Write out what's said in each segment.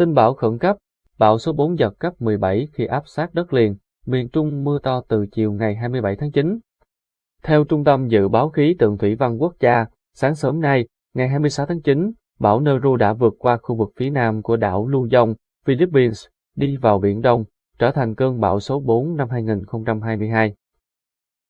Tin bão khẩn cấp, bão số 4 giật cấp 17 khi áp sát đất liền, miền Trung mưa to từ chiều ngày 27 tháng 9. Theo Trung tâm Dự báo Khí tượng Thủy văn Quốc gia, sáng sớm nay, ngày 26 tháng 9, bão Neru đã vượt qua khu vực phía nam của đảo Luzon, Philippines, đi vào Biển Đông, trở thành cơn bão số 4 năm 2022.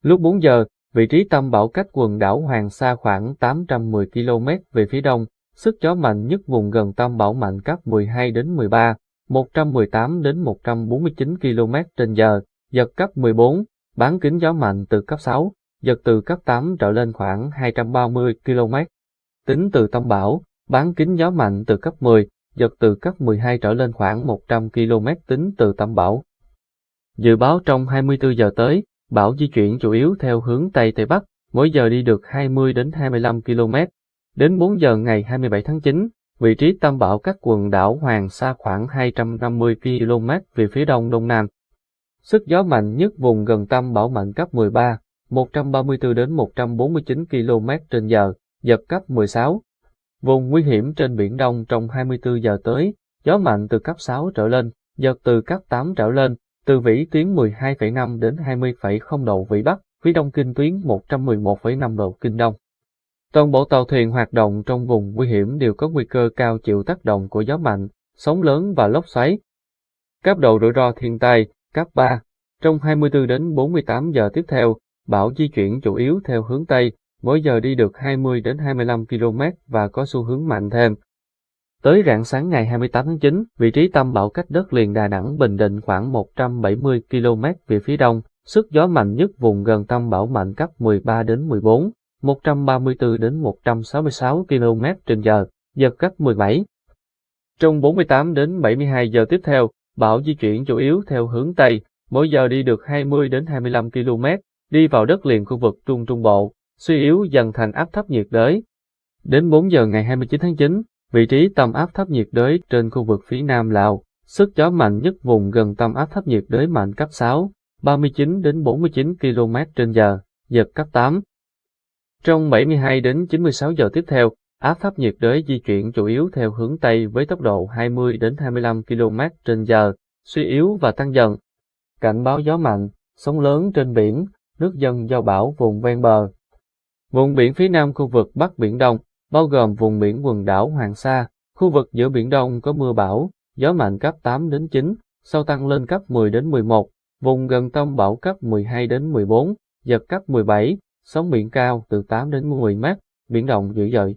Lúc 4 giờ, vị trí tâm bão cách quần đảo Hoàng Sa khoảng 810 km về phía đông, sức gió mạnh nhất vùng gần tâm bão mạnh cấp 12 đến 13, 118 đến 149 km trên giờ, giật cấp 14, bán kính gió mạnh từ cấp 6, giật từ cấp 8 trở lên khoảng 230 km. Tính từ tâm bão, bán kính gió mạnh từ cấp 10, giật từ cấp 12 trở lên khoảng 100 km tính từ tâm bão. Dự báo trong 24 giờ tới, bão di chuyển chủ yếu theo hướng Tây Tây Bắc, mỗi giờ đi được 20 đến 25 km. Đến 4 giờ ngày 27 tháng 9, vị trí tâm bão cách quần đảo Hoàng Sa khoảng 250 km về phía đông đông nam. Sức gió mạnh nhất vùng gần tâm bão mạnh cấp 13, 134 đến 149 km trên giờ, giật cấp 16. Vùng nguy hiểm trên Biển Đông trong 24 giờ tới, gió mạnh từ cấp 6 trở lên, giật từ cấp 8 trở lên, từ vĩ tuyến 12,5 đến 20,0 độ vĩ Bắc, phía đông kinh tuyến 111,5 độ kinh Đông. Toàn bộ tàu thuyền hoạt động trong vùng nguy hiểm đều có nguy cơ cao chịu tác động của gió mạnh, sóng lớn và lốc xoáy. Cấp độ rủi ro thiên tai, cấp 3. Trong 24 đến 48 giờ tiếp theo, bão di chuyển chủ yếu theo hướng Tây, mỗi giờ đi được 20 đến 25 km và có xu hướng mạnh thêm. Tới rạng sáng ngày 28 tháng 9, vị trí tâm bão cách đất liền Đà Nẵng Bình Định khoảng 170 km về phía đông, sức gió mạnh nhất vùng gần tâm bão mạnh cấp 13 đến 14, 134 đến 166 km trên giờ, giật cấp 17. Trong 48 đến 72 giờ tiếp theo, bão di chuyển chủ yếu theo hướng Tây, mỗi giờ đi được 20 đến 25 km, đi vào đất liền khu vực Trung Trung Bộ, suy yếu dần thành áp thấp nhiệt đới. Đến 4 giờ ngày 29 tháng 9, vị trí tâm áp thấp nhiệt đới trên khu vực phía Nam Lào, sức gió mạnh nhất vùng gần tâm áp thấp nhiệt đới mạnh cấp 6, 39 đến 49 km trên giờ, giật cấp 8. Trong 72 đến 96 giờ tiếp theo, áp thấp nhiệt đới di chuyển chủ yếu theo hướng Tây với tốc độ 20 đến 25 km trên giờ, suy yếu và tăng dần. Cảnh báo gió mạnh, sóng lớn trên biển, nước dân do bão vùng ven bờ. Vùng biển phía nam khu vực Bắc Biển Đông, bao gồm vùng biển quần đảo Hoàng Sa, khu vực giữa Biển Đông có mưa bão, gió mạnh cấp 8 đến 9, sau tăng lên cấp 10 đến 11, vùng gần tâm bão cấp 12 đến 14, giật cấp 17, sóng biển cao từ 8 đến 10 mét, biển động dữ dội.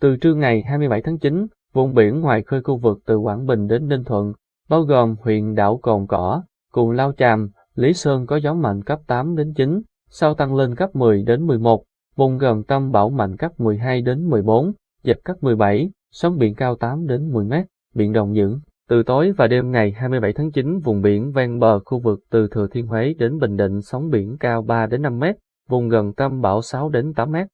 Từ trưa ngày 27 tháng 9, vùng biển ngoài khơi khu vực từ Quảng Bình đến Ninh Thuận, bao gồm huyện đảo Cồn Cỏ, cùng Lao Chàm, Lý Sơn có gió mạnh cấp 8 đến 9, sau tăng lên cấp 10 đến 11, vùng gần tâm bão mạnh cấp 12 đến 14, giật cấp 17, sóng biển cao 8 đến 10 mét, biển động dữ. Từ tối và đêm ngày 27 tháng 9, vùng biển ven bờ khu vực từ Thừa Thiên Huế đến Bình Định sóng biển cao 3 đến 5 mét, vùng gần tâm bão 6 đến 8 mét.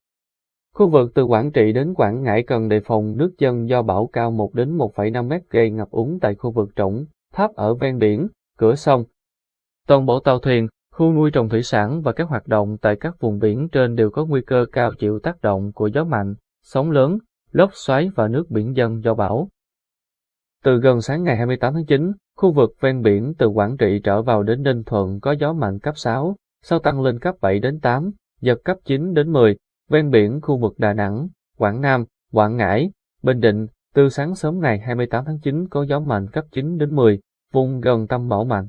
Khu vực từ Quảng Trị đến Quảng Ngãi cần đề phòng nước dân do bão cao 1 đến 1,5 mét gây ngập úng tại khu vực trũng, thấp ở ven biển, cửa sông. Toàn bộ tàu thuyền, khu nuôi trồng thủy sản và các hoạt động tại các vùng biển trên đều có nguy cơ cao chịu tác động của gió mạnh, sóng lớn, lốc xoáy và nước biển dân do bão. Từ gần sáng ngày 28 tháng 9, khu vực ven biển từ Quảng Trị trở vào đến Ninh Thuận có gió mạnh cấp 6, sau tăng lên cấp 7 đến 8, giật cấp 9 đến 10, ven biển khu vực Đà Nẵng, Quảng Nam, Quảng Ngãi, Bình Định, từ sáng sớm ngày 28 tháng 9 có gió mạnh cấp 9 đến 10, vùng gần tâm bão mạnh.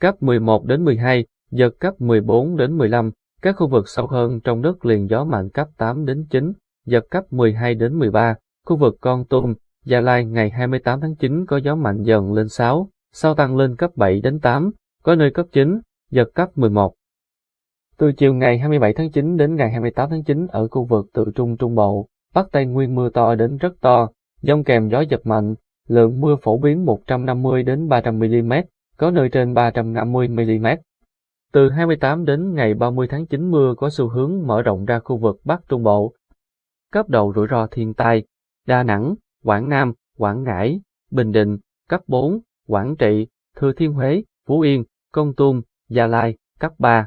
Cấp 11 đến 12, giật cấp 14 đến 15, các khu vực sâu hơn trong đất liền gió mạnh cấp 8 đến 9, giật cấp 12 đến 13, khu vực Con Tum, Gia Lai ngày 28 tháng 9 có gió mạnh dần lên 6, sau tăng lên cấp 7 đến 8, có nơi cấp 9, giật cấp 11. Từ chiều ngày 27 tháng 9 đến ngày 28 tháng 9 ở khu vực từ Trung Trung Bộ, Bắc Tây Nguyên mưa to đến rất to, dông kèm gió giật mạnh, lượng mưa phổ biến 150 đến 300 mm, có nơi trên 350 mm. Từ 28 đến ngày 30 tháng 9 mưa có xu hướng mở rộng ra khu vực Bắc Trung Bộ. Cấp độ rủi ro thiên tai, Đà Nẵng, Quảng Nam, Quảng Ngãi, Bình Định, cấp 4, Quảng Trị, Thừa Thiên Huế, Phú Yên, Công Tum, Gia Lai, cấp 3.